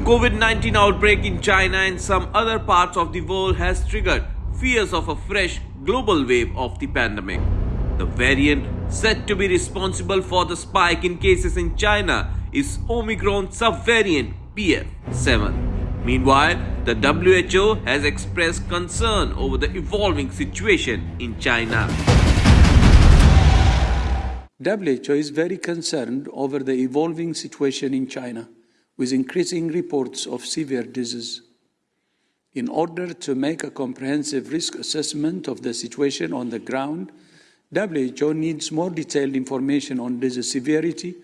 new COVID-19 outbreak in China and some other parts of the world has triggered fears of a fresh global wave of the pandemic. The variant said to be responsible for the spike in cases in China is Omicron subvariant BF7. Meanwhile, the WHO has expressed concern over the evolving situation in China. WHO is very concerned over the evolving situation in China, with increasing reports of severe disease. In order to make a comprehensive risk assessment of the situation on the ground, WHO needs more detailed information on disease severity,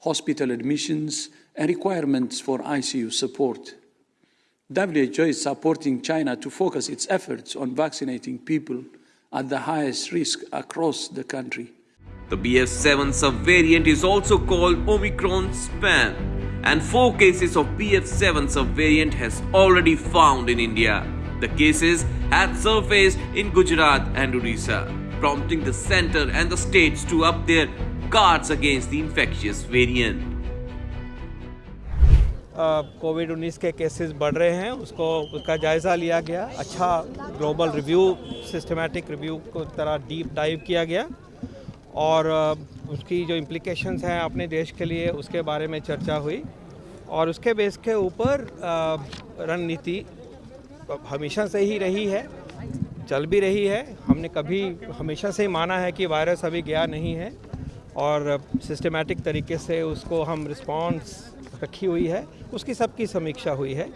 hospital admissions, and requirements for ICU support. WHO is supporting China to focus its efforts on vaccinating people at the highest risk across the country. The BF7 subvariant is also called Omicron span and 4 cases of BF7 subvariant has already found in India. The cases had surfaced in Gujarat and Odisha, prompting the center and the states to up their guards against the infectious variant. COVID uh, 19 के cases बढ़ रहे हैं उसको उसका जायज़ा लिया गया अच्छा ग्लोबल रिव्यू सिस्टमेटिक रिव्यू को तरह डीप डाइव किया गया और उसकी जो इम्प्लिकेशंस हैं अपने देश के लिए, उसके बारे में चर्चा हुई। और उसके बेस के ऊपर रणनीति हमेशा से ही रही है, चल भी रही है। हमने कभी हमेशा से ही माना है कि वायरस अभी गया नहीं है और सिस्टमेटिक तरीके से उसको हम रिस्पॉन्स रखी हुई है, उसकी सबकी समीक्षा हुई है।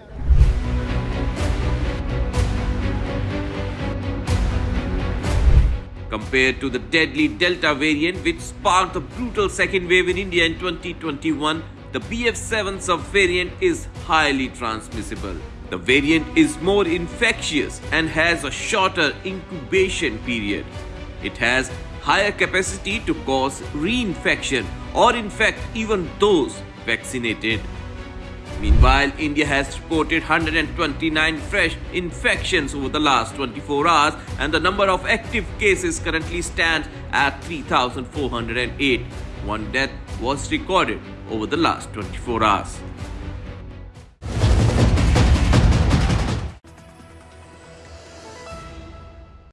Compared to the deadly Delta variant which sparked the brutal second wave in India in 2021, the BF7 subvariant is highly transmissible. The variant is more infectious and has a shorter incubation period. It has higher capacity to cause reinfection or infect even those vaccinated. Meanwhile, India has reported 129 fresh infections over the last 24 hours and the number of active cases currently stands at 3,408. One death was recorded over the last 24 hours.